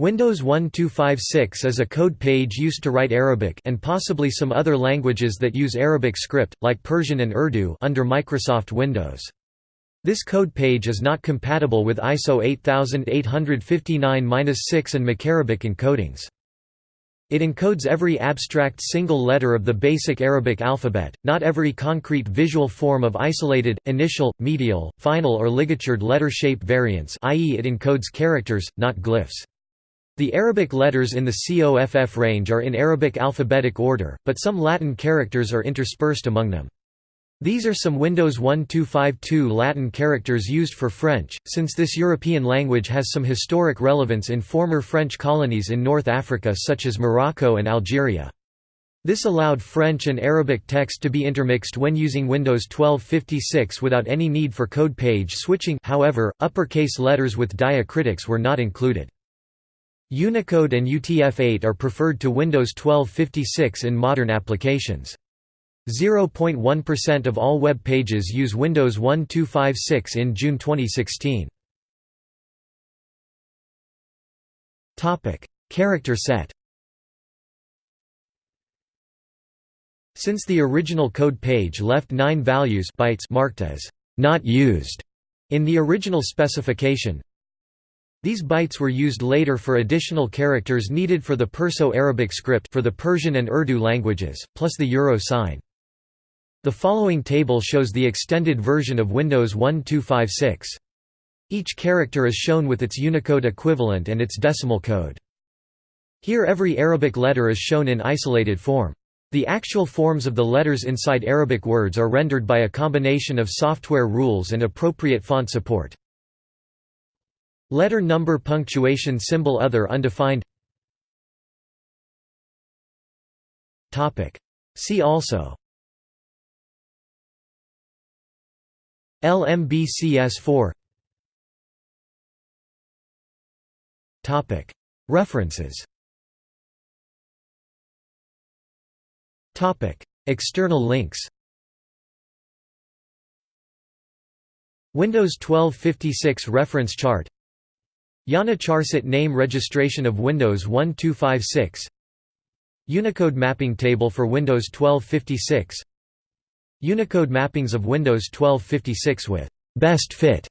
Windows 1256 is a code page used to write Arabic and possibly some other languages that use Arabic script, like Persian and Urdu under Microsoft Windows. This code page is not compatible with ISO 8859-6 and MacArabic encodings. It encodes every abstract single letter of the basic Arabic alphabet, not every concrete visual form of isolated, initial, medial, final or ligatured letter shape variants i.e. it encodes characters, not glyphs. The Arabic letters in the COFF range are in Arabic alphabetic order, but some Latin characters are interspersed among them. These are some Windows 1252 Latin characters used for French, since this European language has some historic relevance in former French colonies in North Africa such as Morocco and Algeria. This allowed French and Arabic text to be intermixed when using Windows 1256 without any need for code page switching however, uppercase letters with diacritics were not included. Unicode and UTF-8 are preferred to Windows 1256 in modern applications. 0.1% of all web pages use Windows 1256 in June 2016. Character set Since the original code page left 9 values bytes marked as not used in the original specification, these bytes were used later for additional characters needed for the Perso-Arabic script for the Persian and Urdu languages, plus the euro sign. The following table shows the extended version of Windows 1256. Each character is shown with its Unicode equivalent and its decimal code. Here every Arabic letter is shown in isolated form. The actual forms of the letters inside Arabic words are rendered by a combination of software rules and appropriate font support. Letter number punctuation symbol other undefined. Topic. See also. LMBCS4 References. Topic. External links. Windows 1256 reference chart IANA Charset name registration of Windows 1256 Unicode mapping table for Windows 1256 Unicode mappings of Windows 1256 with best fit